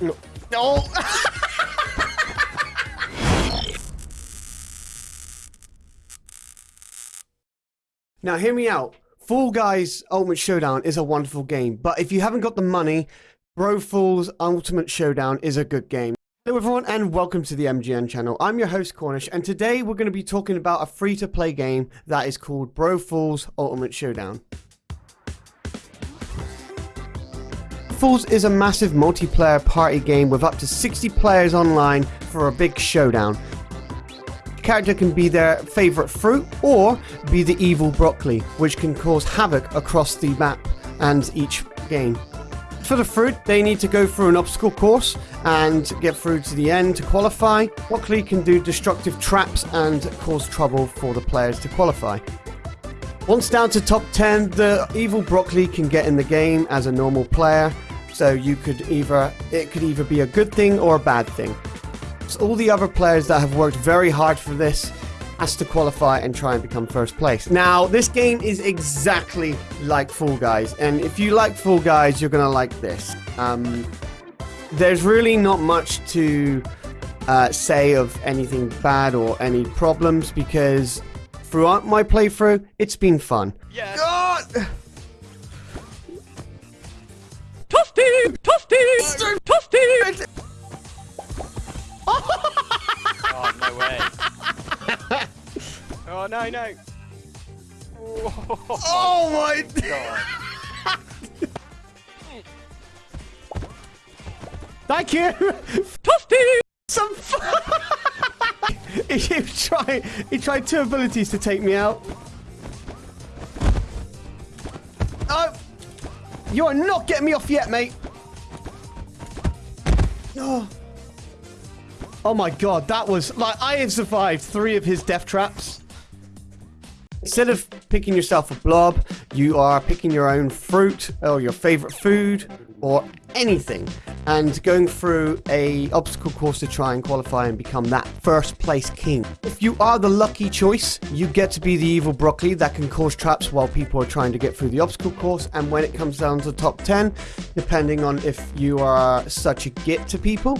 No. no. now, hear me out. Fall Guys Ultimate Showdown is a wonderful game, but if you haven't got the money, Brofalls Ultimate Showdown is a good game. Hello everyone and welcome to the MGN channel. I'm your host Cornish and today we're going to be talking about a free-to-play game that is called Brofalls Ultimate Showdown. Falls is a massive multiplayer party game with up to 60 players online for a big showdown. The character can be their favourite fruit or be the evil broccoli, which can cause havoc across the map and each game. For the fruit, they need to go through an obstacle course and get through to the end to qualify. Broccoli can do destructive traps and cause trouble for the players to qualify. Once down to top 10, the evil broccoli can get in the game as a normal player, so you could either it could either be a good thing or a bad thing. So all the other players that have worked very hard for this has to qualify and try and become first place. Now, this game is exactly like Fall Guys, and if you like Fall Guys, you're gonna like this. Um, there's really not much to uh, say of anything bad or any problems because throughout my playthrough, it's been fun. Yes. God! Toasty! Toasty! Toasty! Oh, no way. oh, no, no. Oh, Oh my! God. Thank you! Toasty! Some he tried, he tried two abilities to take me out. You are not getting me off yet, mate! Oh. Oh my god, that was like I have survived three of his death traps. Instead of picking yourself a blob, you are picking your own fruit or your favorite food or anything and going through a obstacle course to try and qualify and become that first place king. If you are the lucky choice, you get to be the evil broccoli that can cause traps while people are trying to get through the obstacle course and when it comes down to the top 10, depending on if you are such a git to people,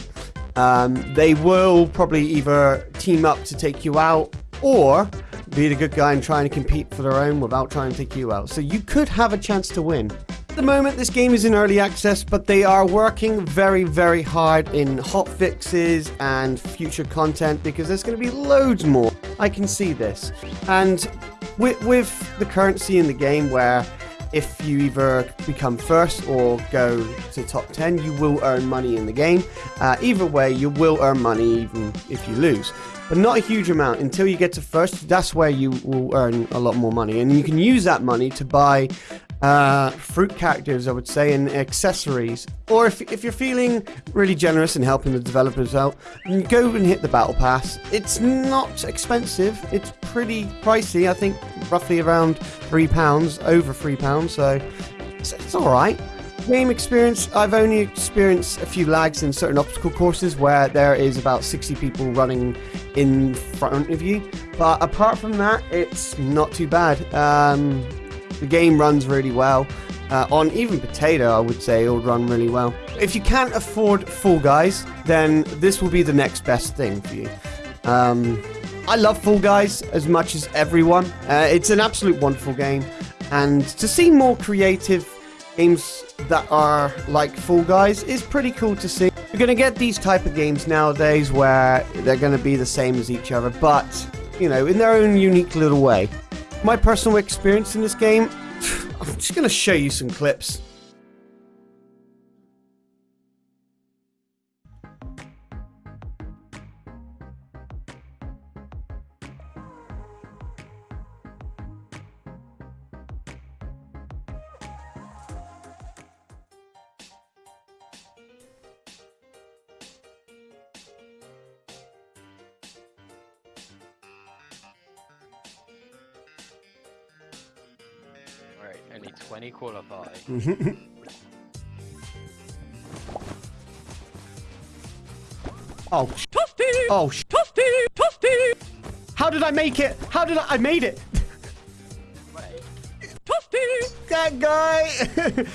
um, they will probably either team up to take you out or be the good guy and trying to compete for their own without trying to take you out. So you could have a chance to win. The moment, this game is in early access, but they are working very, very hard in hot fixes and future content because there's going to be loads more. I can see this. And with, with the currency in the game where if you either become first or go to top 10, you will earn money in the game. Uh, either way, you will earn money even if you lose. But not a huge amount. Until you get to first, that's where you will earn a lot more money. And you can use that money to buy uh, fruit characters, I would say, and accessories. Or if, if you're feeling really generous and helping the developers out, go and hit the Battle Pass. It's not expensive. It's pretty pricey. I think roughly around £3, over £3, so it's, it's alright. Game experience, I've only experienced a few lags in certain obstacle courses where there is about 60 people running in front of you. But apart from that, it's not too bad. Um, the game runs really well. Uh, on even Potato, I would say it'll run really well. If you can't afford Fall Guys, then this will be the next best thing for you. Um, I love Fall Guys as much as everyone. Uh, it's an absolute wonderful game. And to see more creative games that are like Fall Guys is pretty cool to see. You're going to get these type of games nowadays where they're going to be the same as each other, but, you know, in their own unique little way. My personal experience in this game, I'm just going to show you some clips. Only 20 qualify. oh, sh- Toasty! oh, sh- Toasty! Toasty! how did I make it? How did I, I made it? Toasty! that guy.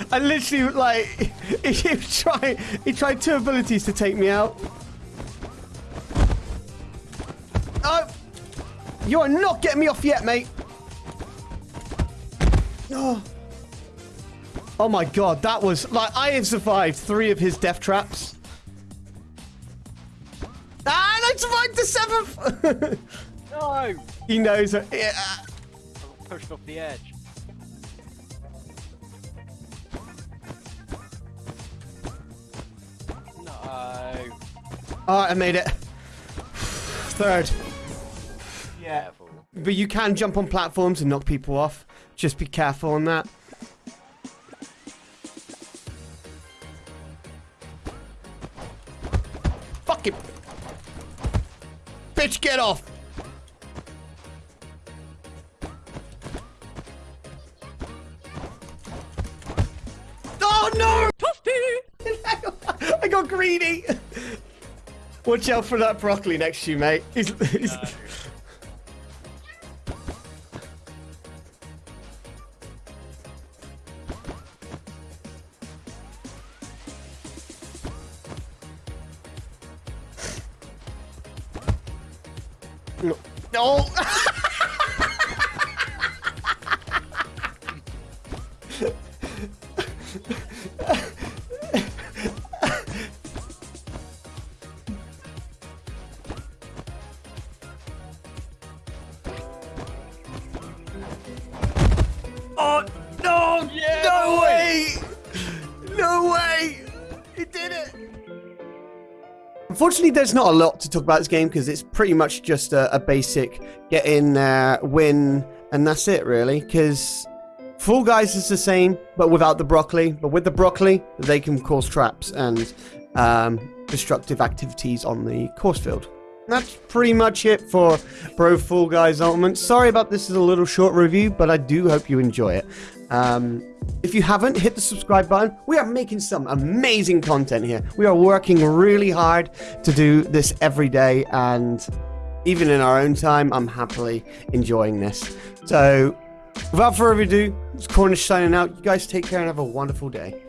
I literally like he tried he tried two abilities to take me out. Oh, you are not getting me off yet, mate. Oh. Oh my god, that was like I have survived three of his death traps. Ah, and I survived the seventh. No! he knows. Yeah. I pushed off the edge. No. Alright, I made it. Third. Careful. But you can jump on platforms and knock people off. Just be careful on that. Fuck it. Bitch, get off. Oh no! Toasty! I got greedy. Watch out for that broccoli next to you, mate. He's, he's, No. No. Unfortunately, there's not a lot to talk about this game because it's pretty much just a, a basic get in there, win, and that's it, really. Because Fall Guys is the same, but without the broccoli. But with the broccoli, they can cause traps and um, destructive activities on the course field. That's pretty much it for Pro Fall Guys Ultimate. Sorry about this is a little short review, but I do hope you enjoy it. Um, if you haven't, hit the subscribe button. We are making some amazing content here. We are working really hard to do this every day, and even in our own time, I'm happily enjoying this. So, without further ado, it's Cornish signing out. You guys take care and have a wonderful day.